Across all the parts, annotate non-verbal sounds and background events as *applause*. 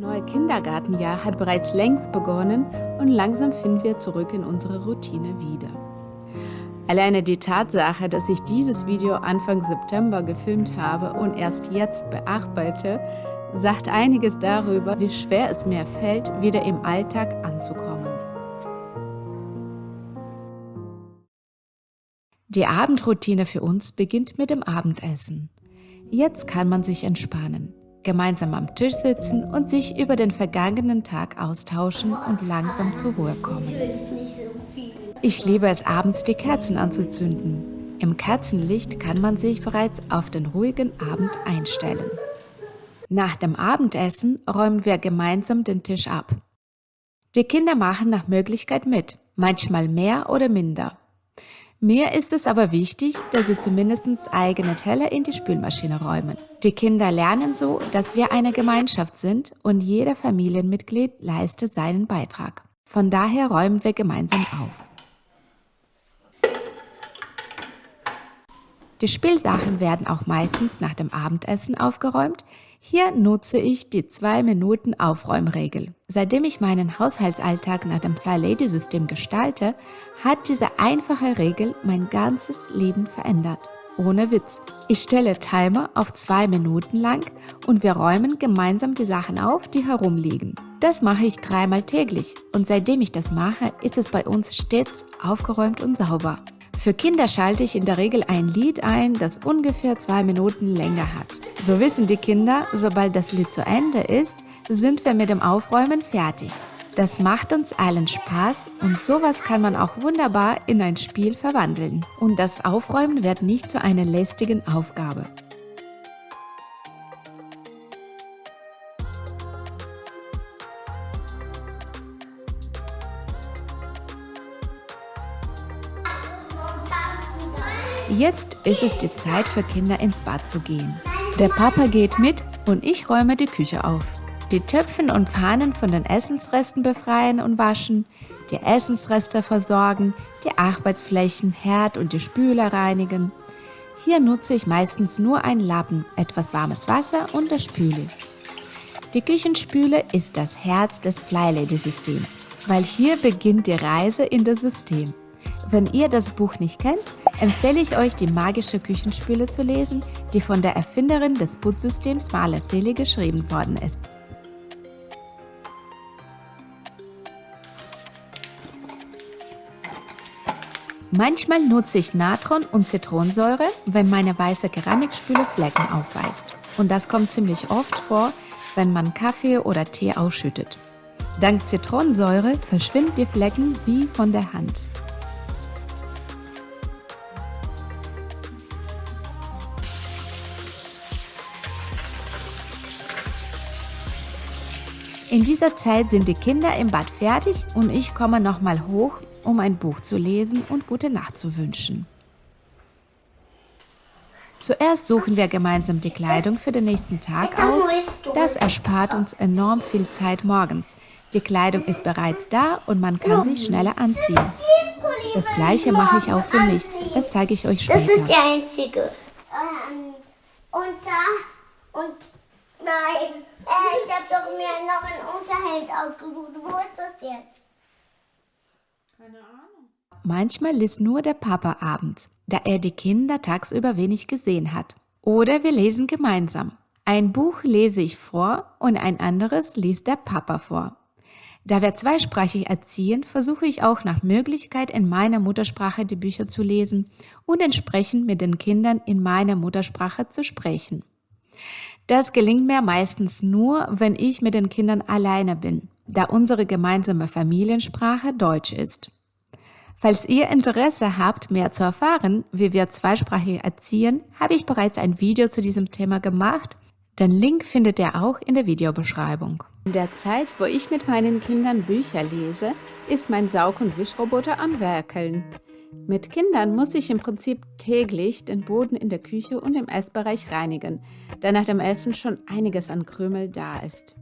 Neue Kindergartenjahr hat bereits längst begonnen und langsam finden wir zurück in unsere Routine wieder. Alleine die Tatsache, dass ich dieses Video Anfang September gefilmt habe und erst jetzt bearbeite, sagt einiges darüber, wie schwer es mir fällt, wieder im Alltag anzukommen. Die Abendroutine für uns beginnt mit dem Abendessen. Jetzt kann man sich entspannen, gemeinsam am Tisch sitzen und sich über den vergangenen Tag austauschen und langsam zur Ruhe kommen. Ich liebe es abends, die Kerzen anzuzünden. Im Kerzenlicht kann man sich bereits auf den ruhigen Abend einstellen. Nach dem Abendessen räumen wir gemeinsam den Tisch ab. Die Kinder machen nach Möglichkeit mit, manchmal mehr oder minder. Mir ist es aber wichtig, dass sie zumindest eigene Teller in die Spülmaschine räumen. Die Kinder lernen so, dass wir eine Gemeinschaft sind und jeder Familienmitglied leistet seinen Beitrag. Von daher räumen wir gemeinsam auf. Die Spielsachen werden auch meistens nach dem Abendessen aufgeräumt, hier nutze ich die 2 Minuten Aufräumregel. Seitdem ich meinen Haushaltsalltag nach dem Fly Lady System gestalte, hat diese einfache Regel mein ganzes Leben verändert. Ohne Witz. Ich stelle Timer auf 2 Minuten lang und wir räumen gemeinsam die Sachen auf, die herumliegen. Das mache ich dreimal täglich und seitdem ich das mache, ist es bei uns stets aufgeräumt und sauber. Für Kinder schalte ich in der Regel ein Lied ein, das ungefähr zwei Minuten länger hat. So wissen die Kinder, sobald das Lied zu Ende ist, sind wir mit dem Aufräumen fertig. Das macht uns allen Spaß und sowas kann man auch wunderbar in ein Spiel verwandeln. Und das Aufräumen wird nicht zu einer lästigen Aufgabe. Jetzt ist es die Zeit für Kinder ins Bad zu gehen. Der Papa geht mit und ich räume die Küche auf. Die Töpfen und Pfannen von den Essensresten befreien und waschen, die Essensreste versorgen, die Arbeitsflächen, Herd und die Spüle reinigen. Hier nutze ich meistens nur einen Lappen, etwas warmes Wasser und der Spüle. Die Küchenspüle ist das Herz des Flylady-Systems, weil hier beginnt die Reise in das System. Wenn ihr das Buch nicht kennt, empfehle ich euch, die magische Küchenspüle zu lesen, die von der Erfinderin des Putzsystems Marla Seele geschrieben worden ist. Manchmal nutze ich Natron und Zitronensäure, wenn meine weiße Keramikspüle Flecken aufweist. Und das kommt ziemlich oft vor, wenn man Kaffee oder Tee ausschüttet. Dank Zitronensäure verschwinden die Flecken wie von der Hand. In dieser Zeit sind die Kinder im Bad fertig und ich komme nochmal hoch, um ein Buch zu lesen und gute Nacht zu wünschen. Zuerst suchen wir gemeinsam die Kleidung für den nächsten Tag aus. Das erspart uns enorm viel Zeit morgens. Die Kleidung ist bereits da und man kann sie schneller anziehen. Das gleiche mache ich auch für mich. Das zeige ich euch später. Das ist die einzige. Ähm, und da und nein. Äh, ich habe doch mir noch ein Unterhemd ausgesucht. Wo ist das jetzt? Keine Ahnung. Manchmal liest nur der Papa abends, da er die Kinder tagsüber wenig gesehen hat. Oder wir lesen gemeinsam. Ein Buch lese ich vor und ein anderes liest der Papa vor. Da wir zweisprachig erziehen, versuche ich auch nach Möglichkeit in meiner Muttersprache die Bücher zu lesen und entsprechend mit den Kindern in meiner Muttersprache zu sprechen. Das gelingt mir meistens nur, wenn ich mit den Kindern alleine bin, da unsere gemeinsame Familiensprache Deutsch ist. Falls ihr Interesse habt, mehr zu erfahren, wie wir zweisprachig erziehen, habe ich bereits ein Video zu diesem Thema gemacht. Den Link findet ihr auch in der Videobeschreibung. In der Zeit, wo ich mit meinen Kindern Bücher lese, ist mein Saug- und Wischroboter am Werkeln. Mit Kindern muss ich im Prinzip täglich den Boden in der Küche und im Essbereich reinigen, da nach dem Essen schon einiges an Krümel da ist.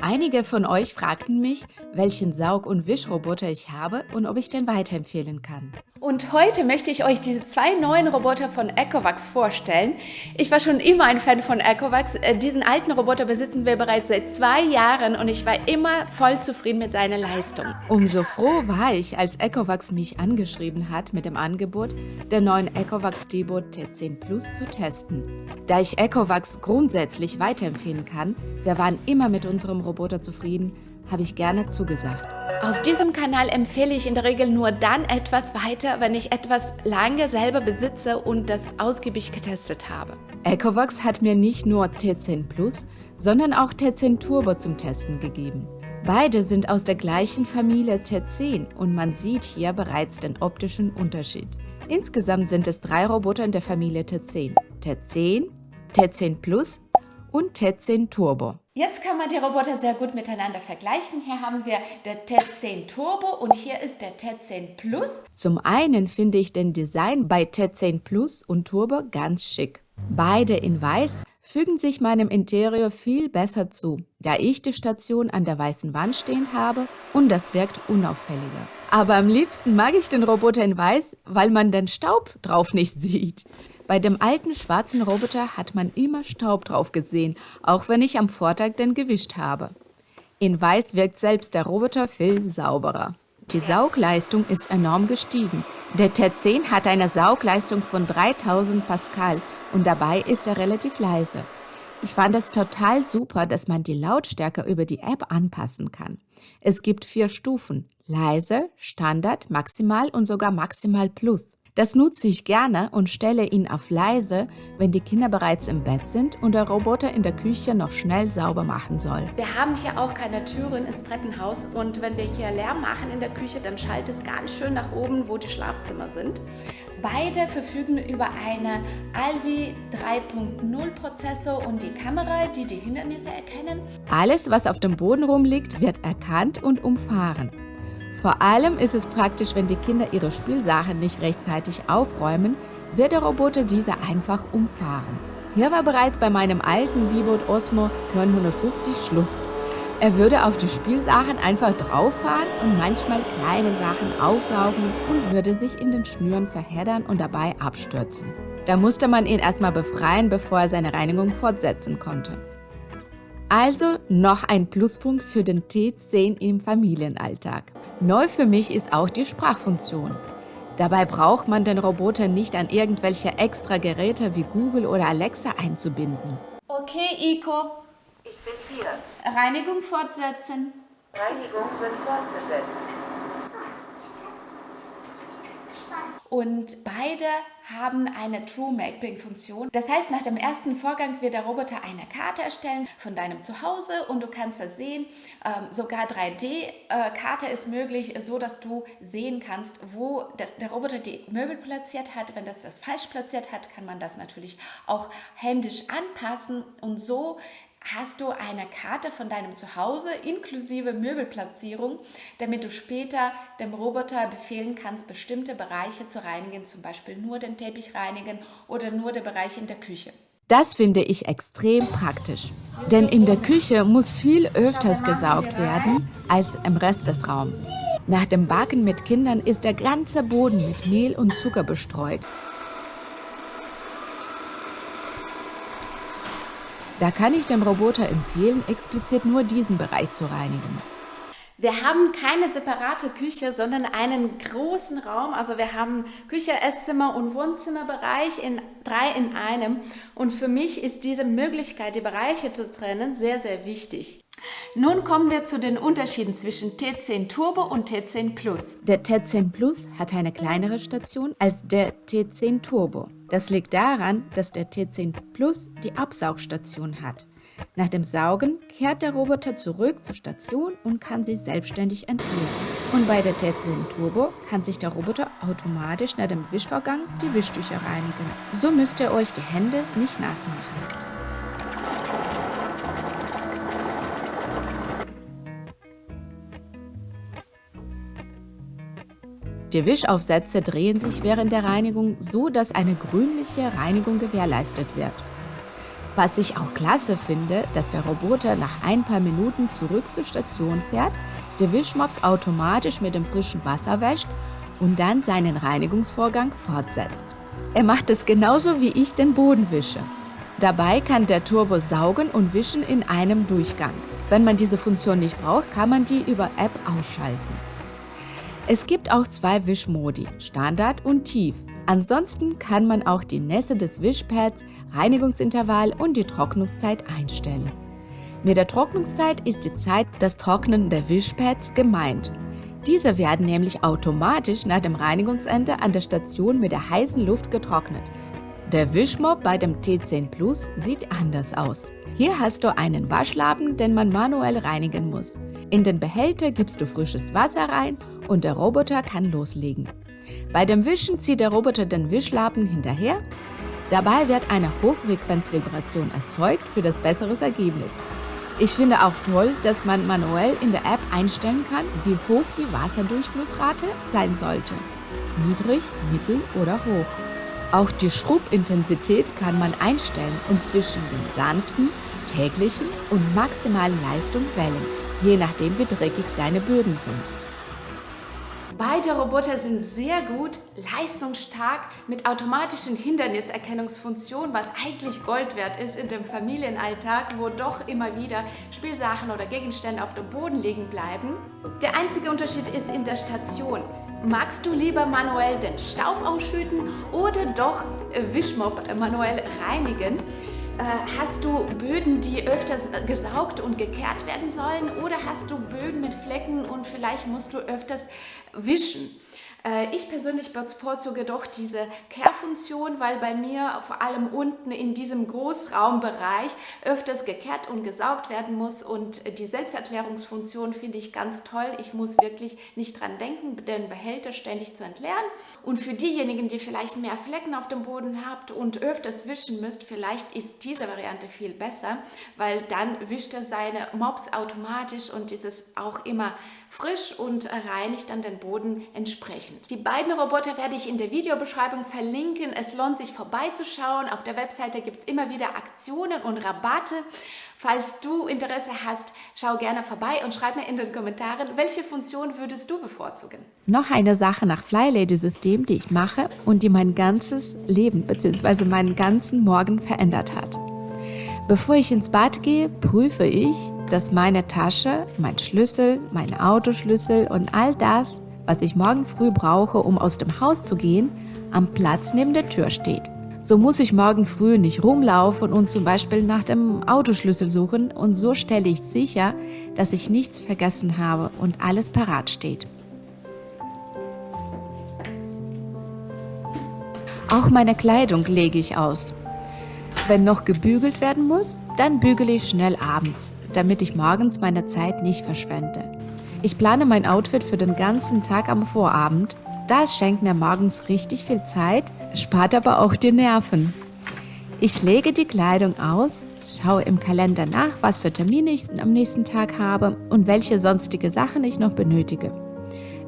Einige von euch fragten mich, welchen Saug- und Wischroboter ich habe und ob ich den weiterempfehlen kann. Und heute möchte ich euch diese zwei neuen Roboter von Ecovax vorstellen. Ich war schon immer ein Fan von Ecovax. Äh, diesen alten Roboter besitzen wir bereits seit zwei Jahren und ich war immer voll zufrieden mit seiner Leistung. Umso froh war ich, als Ecovax mich angeschrieben hat mit dem Angebot, den neuen Ecovax Debo T10 Plus zu testen. Da ich Ecovax grundsätzlich weiterempfehlen kann, wir waren immer mit unserem Roboter zufrieden, habe ich gerne zugesagt. Auf diesem Kanal empfehle ich in der Regel nur dann etwas weiter, wenn ich etwas lange selber besitze und das ausgiebig getestet habe. Ecovox hat mir nicht nur T10 Plus, sondern auch T10 Turbo zum Testen gegeben. Beide sind aus der gleichen Familie T10 und man sieht hier bereits den optischen Unterschied. Insgesamt sind es drei Roboter in der Familie T10. T10, T10 Plus und T10 Turbo. Jetzt kann man die Roboter sehr gut miteinander vergleichen. Hier haben wir der T10 Turbo und hier ist der T10 Plus. Zum einen finde ich den Design bei T10 Plus und Turbo ganz schick. Beide in weiß fügen sich meinem Interieur viel besser zu, da ich die Station an der weißen Wand stehend habe und das wirkt unauffälliger. Aber am liebsten mag ich den Roboter in weiß, weil man den Staub drauf nicht *laughs* sieht. Bei dem alten schwarzen Roboter hat man immer Staub drauf gesehen, auch wenn ich am Vortag den gewischt habe. In Weiß wirkt selbst der Roboter viel sauberer. Die Saugleistung ist enorm gestiegen. Der T10 hat eine Saugleistung von 3000 Pascal und dabei ist er relativ leise. Ich fand es total super, dass man die Lautstärke über die App anpassen kann. Es gibt vier Stufen, leise, Standard, Maximal und sogar Maximal Plus. Das nutze ich gerne und stelle ihn auf leise, wenn die Kinder bereits im Bett sind und der Roboter in der Küche noch schnell sauber machen soll. Wir haben hier auch keine Türen ins Treppenhaus und wenn wir hier Lärm machen in der Küche, dann schaltet es ganz schön nach oben, wo die Schlafzimmer sind. Beide verfügen über eine Alvi 3.0 Prozessor und die Kamera, die die Hindernisse erkennen. Alles, was auf dem Boden rumliegt, wird erkannt und umfahren. Vor allem ist es praktisch, wenn die Kinder ihre Spielsachen nicht rechtzeitig aufräumen, wird der Roboter diese einfach umfahren. Hier war bereits bei meinem alten Debot Osmo 950 Schluss. Er würde auf die Spielsachen einfach drauffahren und manchmal kleine Sachen aufsaugen und würde sich in den Schnüren verheddern und dabei abstürzen. Da musste man ihn erstmal befreien, bevor er seine Reinigung fortsetzen konnte. Also noch ein Pluspunkt für den T10 im Familienalltag. Neu für mich ist auch die Sprachfunktion. Dabei braucht man den Roboter nicht an irgendwelche extra Geräte wie Google oder Alexa einzubinden. Okay, Iko. Ich bin hier. Reinigung fortsetzen. Reinigung wird fortgesetzt. Und beide haben eine True Mapping Funktion. Das heißt, nach dem ersten Vorgang wird der Roboter eine Karte erstellen von deinem Zuhause und du kannst das sehen. Ähm, sogar 3D-Karte äh, ist möglich, so dass du sehen kannst, wo das, der Roboter die Möbel platziert hat. Wenn das das falsch platziert hat, kann man das natürlich auch händisch anpassen und so hast du eine Karte von deinem Zuhause inklusive Möbelplatzierung, damit du später dem Roboter befehlen kannst, bestimmte Bereiche zu reinigen, zum Beispiel nur den Teppich reinigen oder nur der Bereich in der Küche. Das finde ich extrem praktisch, denn in der Küche muss viel öfters gesaugt werden als im Rest des Raums. Nach dem Backen mit Kindern ist der ganze Boden mit Mehl und Zucker bestreut. Da kann ich dem Roboter empfehlen, explizit nur diesen Bereich zu reinigen. Wir haben keine separate Küche, sondern einen großen Raum. Also wir haben Küche, Esszimmer und Wohnzimmerbereich in drei in einem. Und für mich ist diese Möglichkeit, die Bereiche zu trennen, sehr, sehr wichtig. Nun kommen wir zu den Unterschieden zwischen T10 Turbo und T10 Plus. Der T10 Plus hat eine kleinere Station als der T10 Turbo. Das liegt daran, dass der T10 Plus die Absaugstation hat. Nach dem Saugen kehrt der Roboter zurück zur Station und kann sie selbstständig entleeren. Und bei der T10 Turbo kann sich der Roboter automatisch nach dem Wischvorgang die Wischtücher reinigen. So müsst ihr euch die Hände nicht nass machen. Die Wischaufsätze drehen sich während der Reinigung so, dass eine grünliche Reinigung gewährleistet wird. Was ich auch klasse finde, dass der Roboter nach ein paar Minuten zurück zur Station fährt, der Wischmops automatisch mit dem frischen Wasser wäscht und dann seinen Reinigungsvorgang fortsetzt. Er macht es genauso wie ich den Boden wische. Dabei kann der Turbo saugen und wischen in einem Durchgang. Wenn man diese Funktion nicht braucht, kann man die über App ausschalten. Es gibt auch zwei Wischmodi, Standard und Tief. Ansonsten kann man auch die Nässe des Wischpads, Reinigungsintervall und die Trocknungszeit einstellen. Mit der Trocknungszeit ist die Zeit des Trocknen der Wischpads gemeint. Diese werden nämlich automatisch nach dem Reinigungsende an der Station mit der heißen Luft getrocknet. Der Wischmob bei dem T10 Plus sieht anders aus. Hier hast du einen Waschlappen, den man manuell reinigen muss. In den Behälter gibst du frisches Wasser rein und der Roboter kann loslegen. Bei dem Wischen zieht der Roboter den Wischlappen hinterher. Dabei wird eine Hochfrequenzvibration erzeugt für das bessere Ergebnis. Ich finde auch toll, dass man manuell in der App einstellen kann, wie hoch die Wasserdurchflussrate sein sollte. Niedrig, mittel oder hoch. Auch die Schrubbintensität kann man einstellen und zwischen den sanften, täglichen und maximalen Leistung wählen, je nachdem wie dreckig deine Böden sind. Beide Roboter sind sehr gut, leistungsstark mit automatischen Hinderniserkennungsfunktionen, was eigentlich Gold wert ist in dem Familienalltag, wo doch immer wieder Spielsachen oder Gegenstände auf dem Boden liegen bleiben. Der einzige Unterschied ist in der Station. Magst du lieber manuell den Staub ausschütten oder doch Wischmob manuell reinigen? Äh, hast du Böden, die öfters gesaugt und gekehrt werden sollen oder hast du Böden mit Flecken und vielleicht musst du öfters wischen? Äh, ich persönlich bevorzuge doch diese Kehrfunktion, weil bei mir vor allem unten in diesem Großraumbereich öfters gekehrt und gesaugt werden muss und die Selbsterklärungsfunktion finde ich ganz toll. Ich muss wirklich nicht dran denken, den Behälter ständig zu entleeren. Und für diejenigen, die vielleicht mehr Flecken auf dem Boden habt und öfters wischen müsst, vielleicht ist diese Variante viel besser, weil dann wischt er seine Mops automatisch und ist es auch immer frisch und reinigt dann den Boden entsprechend. Die beiden Roboter werde ich in der Videobeschreibung verlinken. Es lohnt sich vorbeizuschauen. Auf der Webseite gibt es immer wieder Aktionen und Rabatte. Falls du Interesse hast, schau gerne vorbei und schreib mir in den Kommentaren, welche Funktion würdest du bevorzugen. Noch eine Sache nach Flylady-System, die ich mache und die mein ganzes Leben bzw. meinen ganzen Morgen verändert hat. Bevor ich ins Bad gehe, prüfe ich, dass meine Tasche, mein Schlüssel, mein Autoschlüssel und all das, was ich morgen früh brauche, um aus dem Haus zu gehen, am Platz neben der Tür steht. So muss ich morgen früh nicht rumlaufen und zum Beispiel nach dem Autoschlüssel suchen und so stelle ich sicher, dass ich nichts vergessen habe und alles parat steht. Auch meine Kleidung lege ich aus. Wenn noch gebügelt werden muss, dann bügele ich schnell abends, damit ich morgens meine Zeit nicht verschwende. Ich plane mein Outfit für den ganzen Tag am Vorabend. Das schenkt mir morgens richtig viel Zeit, spart aber auch die Nerven. Ich lege die Kleidung aus, schaue im Kalender nach, was für Termine ich am nächsten Tag habe und welche sonstige Sachen ich noch benötige.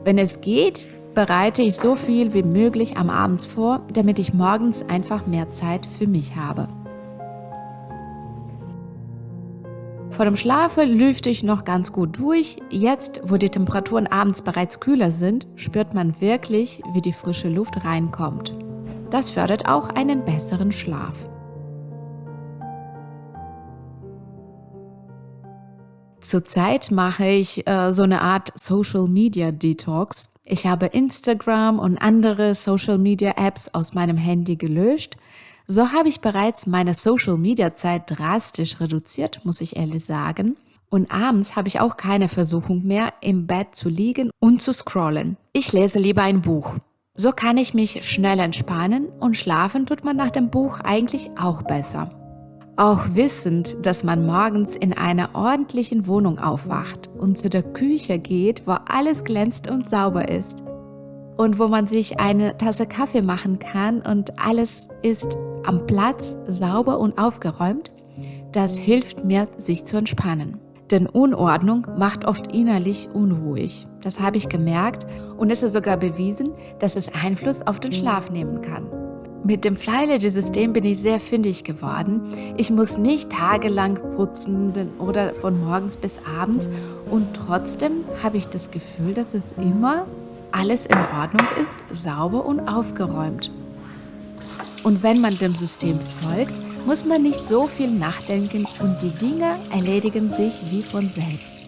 Wenn es geht, bereite ich so viel wie möglich am Abend vor, damit ich morgens einfach mehr Zeit für mich habe. Vor dem Schlafen lüfte ich noch ganz gut durch. Jetzt, wo die Temperaturen abends bereits kühler sind, spürt man wirklich, wie die frische Luft reinkommt. Das fördert auch einen besseren Schlaf. Zurzeit mache ich äh, so eine Art Social Media Detox. Ich habe Instagram und andere Social Media Apps aus meinem Handy gelöscht so habe ich bereits meine Social-Media-Zeit drastisch reduziert, muss ich ehrlich sagen. Und abends habe ich auch keine Versuchung mehr, im Bett zu liegen und zu scrollen. Ich lese lieber ein Buch. So kann ich mich schnell entspannen und schlafen tut man nach dem Buch eigentlich auch besser. Auch wissend, dass man morgens in einer ordentlichen Wohnung aufwacht und zu der Küche geht, wo alles glänzt und sauber ist. Und wo man sich eine Tasse Kaffee machen kann und alles ist am Platz sauber und aufgeräumt, das hilft mir, sich zu entspannen. Denn Unordnung macht oft innerlich unruhig. Das habe ich gemerkt und es ist sogar bewiesen, dass es Einfluss auf den Schlaf nehmen kann. Mit dem Flylegy-System bin ich sehr fündig geworden. Ich muss nicht tagelang putzen oder von morgens bis abends und trotzdem habe ich das Gefühl, dass es immer alles in Ordnung ist, sauber und aufgeräumt. Und wenn man dem System folgt, muss man nicht so viel nachdenken und die Dinge erledigen sich wie von selbst.